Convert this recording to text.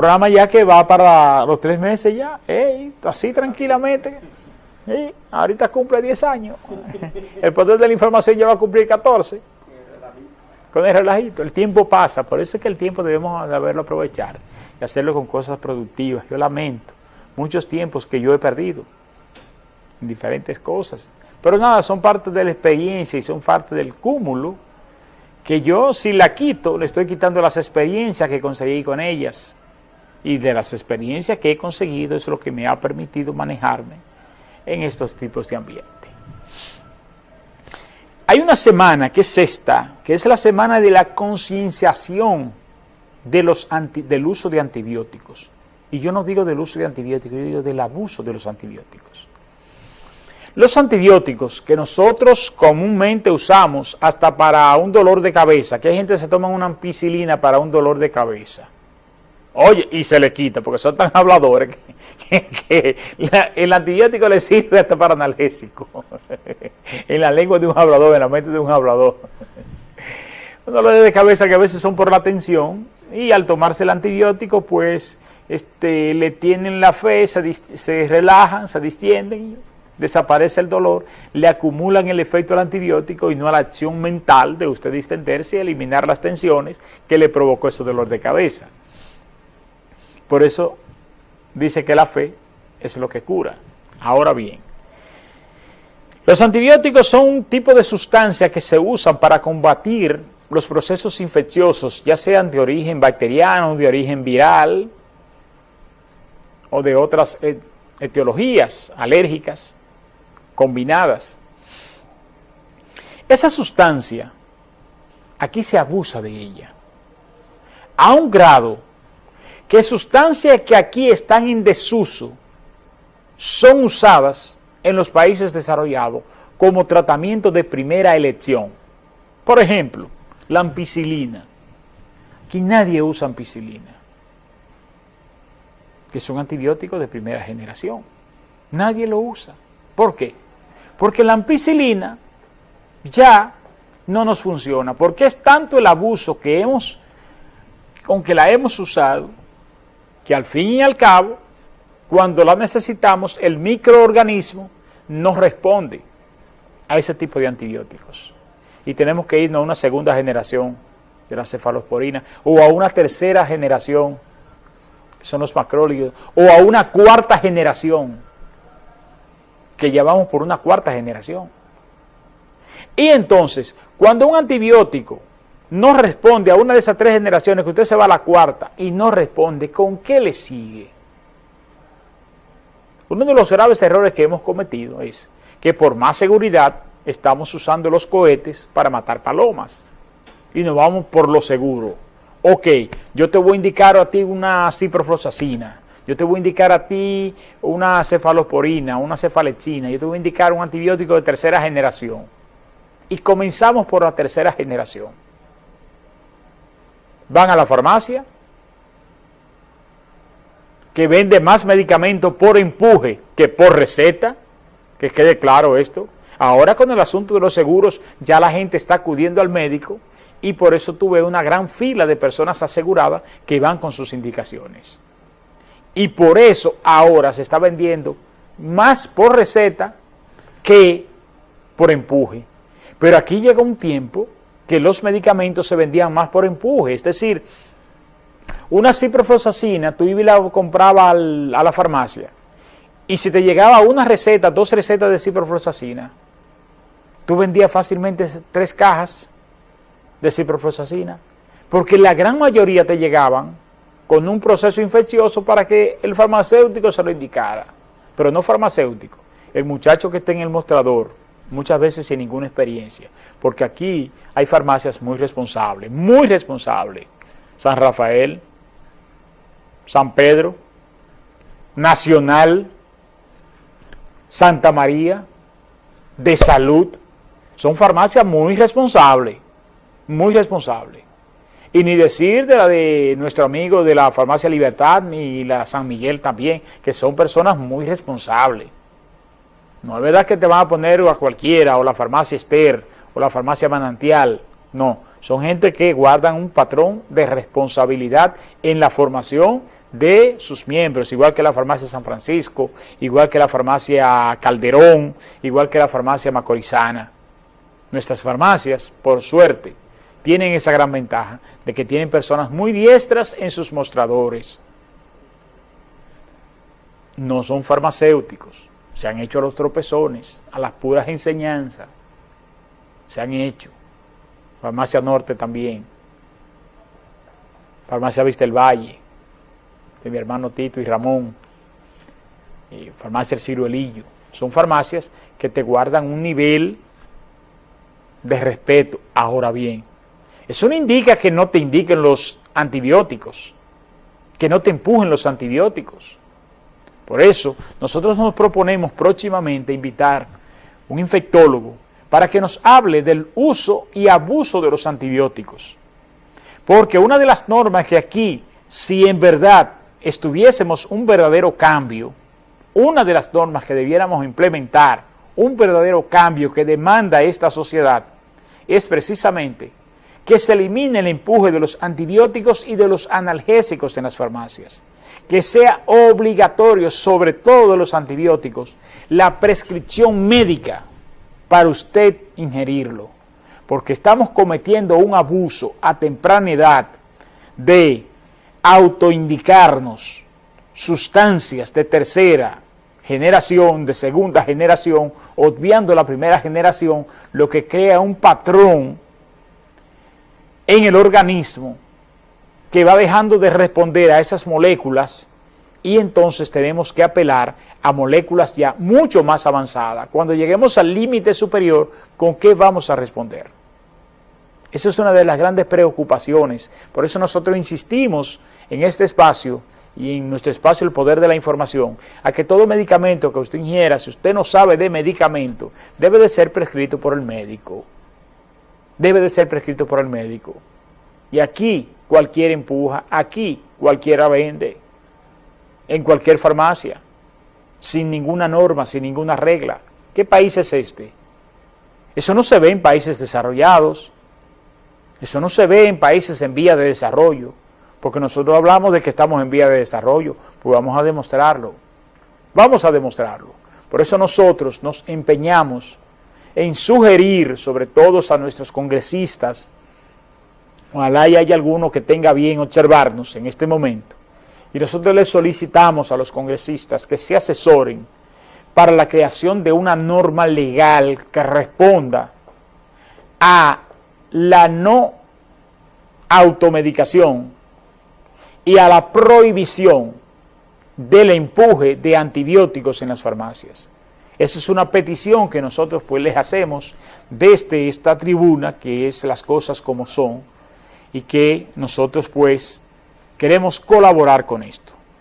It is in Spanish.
programa ya que va para los tres meses ya, así tranquilamente. ahorita cumple 10 años. El poder de la información ya va a cumplir 14. Con el relajito. El tiempo pasa, por eso es que el tiempo debemos saberlo aprovechar y hacerlo con cosas productivas. Yo lamento muchos tiempos que yo he perdido en diferentes cosas. Pero nada, son parte de la experiencia y son parte del cúmulo que yo si la quito, le estoy quitando las experiencias que conseguí con ellas. Y de las experiencias que he conseguido es lo que me ha permitido manejarme en estos tipos de ambiente. Hay una semana que es esta, que es la semana de la concienciación del uso de antibióticos. Y yo no digo del uso de antibióticos, yo digo del abuso de los antibióticos. Los antibióticos que nosotros comúnmente usamos hasta para un dolor de cabeza, que hay gente que se toma una ampicilina para un dolor de cabeza. Oye, y se le quita, porque son tan habladores que, el antibiótico le sirve hasta para analgésico. en la lengua de un hablador, en la mente de un hablador. Un dolor de cabeza que a veces son por la tensión, y al tomarse el antibiótico, pues este, le tienen la fe, se, relajan, se distienden, desaparece el dolor, le acumulan el efecto del antibiótico y no a la acción mental de usted distenderse y eliminar las tensiones que le provocó ese dolor de cabeza. Por eso dice que la fe es lo que cura. Ahora bien, los antibióticos son un tipo de sustancia que se usan para combatir los procesos infecciosos, ya sean de origen bacteriano, de origen viral, o de otras etiologías alérgicas combinadas. Esa sustancia, aquí se abusa de ella, a un grado que sustancias que aquí están en desuso son usadas en los países desarrollados como tratamiento de primera elección. Por ejemplo, la ampicilina. Aquí nadie usa ampicilina que son antibióticos de primera generación. Nadie lo usa. ¿Por qué? Porque la ampicilina ya no nos funciona, porque es tanto el abuso que hemos, con que la hemos usado, que al fin y al cabo, cuando la necesitamos, el microorganismo no responde a ese tipo de antibióticos. Y tenemos que irnos a una segunda generación de la cefalosporina o a una tercera generación son los macrólidos, o a una cuarta generación, que llevamos por una cuarta generación. Y entonces, cuando un antibiótico no responde a una de esas tres generaciones, que usted se va a la cuarta y no responde, ¿con qué le sigue? Uno de los graves errores que hemos cometido es que por más seguridad estamos usando los cohetes para matar palomas y nos vamos por lo seguro ok, yo te voy a indicar a ti una ciprofloxacina, yo te voy a indicar a ti una cefalosporina, una cefalexina, yo te voy a indicar un antibiótico de tercera generación. Y comenzamos por la tercera generación. Van a la farmacia, que vende más medicamentos por empuje que por receta, que quede claro esto. Ahora con el asunto de los seguros, ya la gente está acudiendo al médico y por eso tuve una gran fila de personas aseguradas que van con sus indicaciones. Y por eso ahora se está vendiendo más por receta que por empuje. Pero aquí llega un tiempo que los medicamentos se vendían más por empuje, es decir, una ciprofloxacina, tú ibas y la comprabas a la farmacia, y si te llegaba una receta, dos recetas de ciprofloxacina, tú vendías fácilmente tres cajas de ciprofloxacina, porque la gran mayoría te llegaban con un proceso infeccioso para que el farmacéutico se lo indicara, pero no farmacéutico, el muchacho que esté en el mostrador, muchas veces sin ninguna experiencia, porque aquí hay farmacias muy responsables, muy responsables, San Rafael, San Pedro, Nacional, Santa María, de Salud, son farmacias muy responsables, muy responsable. Y ni decir de la de nuestro amigo de la Farmacia Libertad, ni la San Miguel también, que son personas muy responsables. No es verdad que te van a poner a cualquiera, o la farmacia Esther, o la farmacia Manantial. No, son gente que guardan un patrón de responsabilidad en la formación de sus miembros, igual que la farmacia San Francisco, igual que la farmacia Calderón, igual que la farmacia Macorizana. Nuestras farmacias, por suerte, tienen esa gran ventaja de que tienen personas muy diestras en sus mostradores. No son farmacéuticos, se han hecho a los tropezones, a las puras enseñanzas, se han hecho. Farmacia Norte también, Farmacia Vista del Valle, de mi hermano Tito y Ramón, y Farmacia El Ciruelillo. Son farmacias que te guardan un nivel de respeto. Ahora bien, eso no indica que no te indiquen los antibióticos, que no te empujen los antibióticos. Por eso, nosotros nos proponemos próximamente invitar un infectólogo para que nos hable del uso y abuso de los antibióticos. Porque una de las normas que aquí, si en verdad estuviésemos un verdadero cambio, una de las normas que debiéramos implementar, un verdadero cambio que demanda esta sociedad, es precisamente que se elimine el empuje de los antibióticos y de los analgésicos en las farmacias, que sea obligatorio, sobre todo los antibióticos, la prescripción médica para usted ingerirlo, porque estamos cometiendo un abuso a temprana edad de autoindicarnos sustancias de tercera generación, de segunda generación, obviando la primera generación, lo que crea un patrón en el organismo que va dejando de responder a esas moléculas y entonces tenemos que apelar a moléculas ya mucho más avanzadas. Cuando lleguemos al límite superior, ¿con qué vamos a responder? Esa es una de las grandes preocupaciones. Por eso nosotros insistimos en este espacio y en nuestro espacio el poder de la información, a que todo medicamento que usted ingiera, si usted no sabe de medicamento, debe de ser prescrito por el médico debe de ser prescrito por el médico. Y aquí cualquiera empuja, aquí cualquiera vende, en cualquier farmacia, sin ninguna norma, sin ninguna regla. ¿Qué país es este? Eso no se ve en países desarrollados, eso no se ve en países en vía de desarrollo, porque nosotros hablamos de que estamos en vía de desarrollo, pues vamos a demostrarlo, vamos a demostrarlo. Por eso nosotros nos empeñamos en sugerir, sobre todo a nuestros congresistas, ojalá y haya alguno que tenga bien observarnos en este momento, y nosotros les solicitamos a los congresistas que se asesoren para la creación de una norma legal que responda a la no automedicación y a la prohibición del empuje de antibióticos en las farmacias. Esa es una petición que nosotros pues les hacemos desde esta tribuna, que es las cosas como son, y que nosotros pues queremos colaborar con esto.